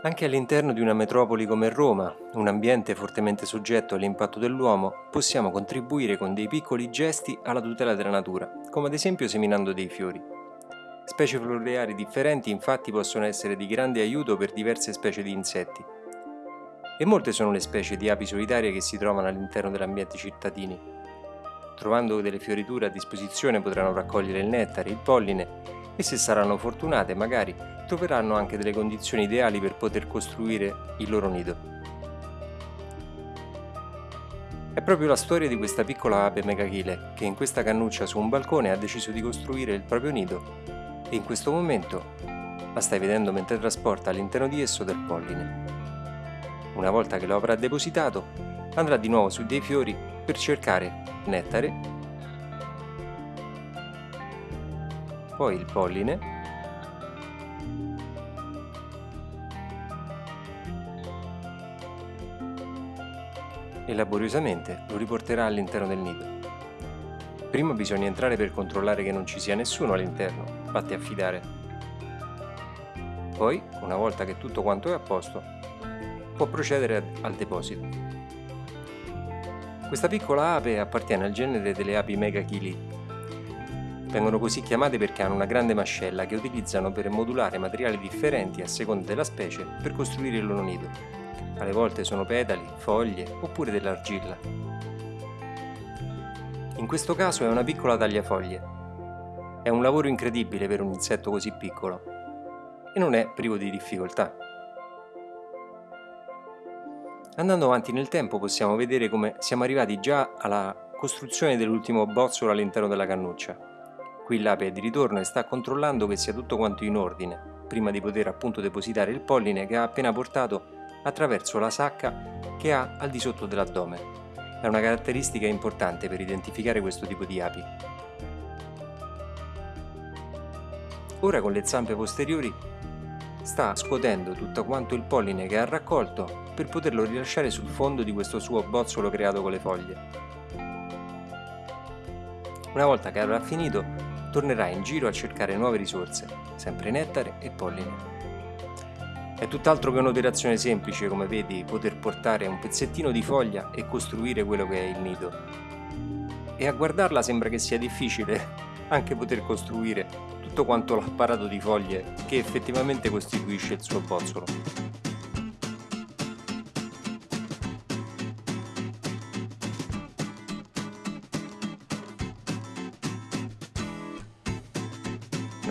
Anche all'interno di una metropoli come Roma, un ambiente fortemente soggetto all'impatto dell'uomo, possiamo contribuire con dei piccoli gesti alla tutela della natura, come ad esempio seminando dei fiori. Specie floreali differenti infatti possono essere di grande aiuto per diverse specie di insetti. E molte sono le specie di api solitarie che si trovano all'interno degli ambienti cittadini. Trovando delle fioriture a disposizione potranno raccogliere il nettare, il polline e se saranno fortunate magari troveranno anche delle condizioni ideali per poter costruire il loro nido. È proprio la storia di questa piccola ape megachile che in questa cannuccia su un balcone ha deciso di costruire il proprio nido e in questo momento la stai vedendo mentre trasporta all'interno di esso del polline. Una volta che lo avrà depositato andrà di nuovo su dei fiori per cercare nettare poi il polline e laboriosamente lo riporterà all'interno del nido. Prima bisogna entrare per controllare che non ci sia nessuno all'interno, fatti affidare. Poi, una volta che tutto quanto è a posto, può procedere al deposito. Questa piccola ape appartiene al genere delle api megachili Vengono così chiamate perché hanno una grande mascella che utilizzano per modulare materiali differenti a seconda della specie per costruire il loro nido. Alle volte sono petali, foglie oppure dell'argilla. In questo caso è una piccola tagliafoglie. È un lavoro incredibile per un insetto così piccolo e non è privo di difficoltà. Andando avanti nel tempo possiamo vedere come siamo arrivati già alla costruzione dell'ultimo bozzolo all'interno della cannuccia. Qui l'ape è di ritorno e sta controllando che sia tutto quanto in ordine, prima di poter appunto depositare il polline che ha appena portato attraverso la sacca che ha al di sotto dell'addome. È una caratteristica importante per identificare questo tipo di api. Ora con le zampe posteriori sta scuotendo tutto quanto il polline che ha raccolto per poterlo rilasciare sul fondo di questo suo bozzolo creato con le foglie. Una volta che avrà finito, tornerà in giro a cercare nuove risorse, sempre nettare e polline. È tutt'altro che un'operazione semplice, come vedi, poter portare un pezzettino di foglia e costruire quello che è il nido. E a guardarla sembra che sia difficile anche poter costruire tutto quanto l'apparato di foglie che effettivamente costituisce il suo bozzolo.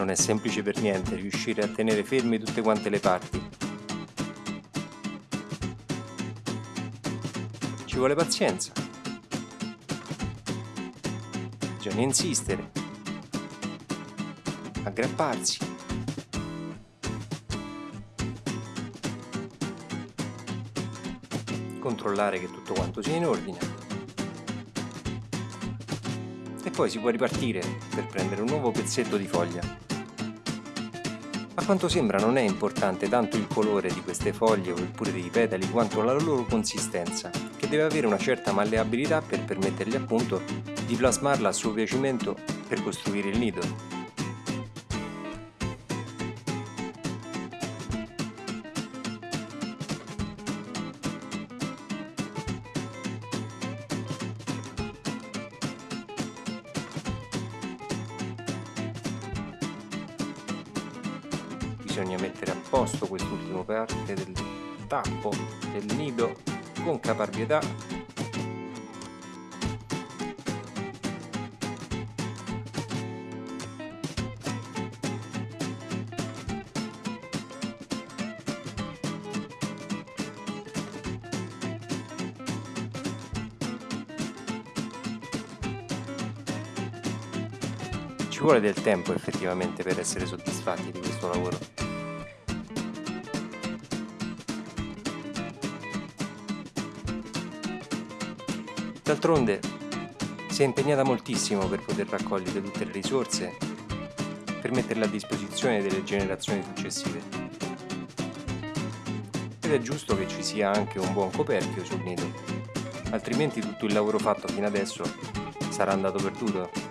Non è semplice per niente riuscire a tenere ferme tutte quante le parti. Ci vuole pazienza. Bisogna insistere. Aggrapparsi. Controllare che tutto quanto sia in ordine. E poi si può ripartire per prendere un nuovo pezzetto di foglia. A quanto sembra non è importante tanto il colore di queste foglie oppure dei petali quanto la loro consistenza, che deve avere una certa malleabilità per permettergli appunto di plasmarla a suo piacimento per costruire il nido. Bisogna mettere a posto quest'ultima parte del tappo del nido con caparbietà ci vuole del tempo effettivamente per essere soddisfatti di questo lavoro. D'altronde si è impegnata moltissimo per poter raccogliere tutte le risorse per metterle a disposizione delle generazioni successive. Ed è giusto che ci sia anche un buon coperchio sul nido, altrimenti tutto il lavoro fatto fino adesso sarà andato perduto.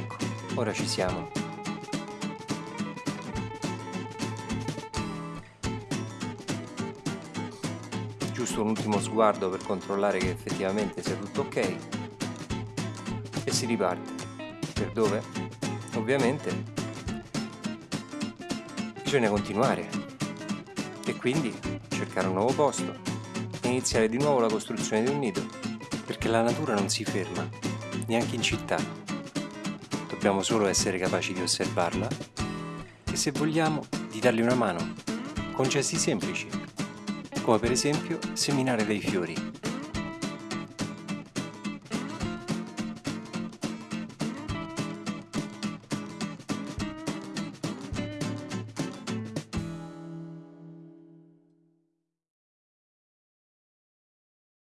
Ecco, ora ci siamo. Giusto un ultimo sguardo per controllare che effettivamente sia tutto ok e si riparte. Per dove? Ovviamente bisogna continuare e quindi cercare un nuovo posto e iniziare di nuovo la costruzione di un nido perché la natura non si ferma, neanche in città dobbiamo solo essere capaci di osservarla e se vogliamo di dargli una mano con gesti semplici, come per esempio seminare dei fiori.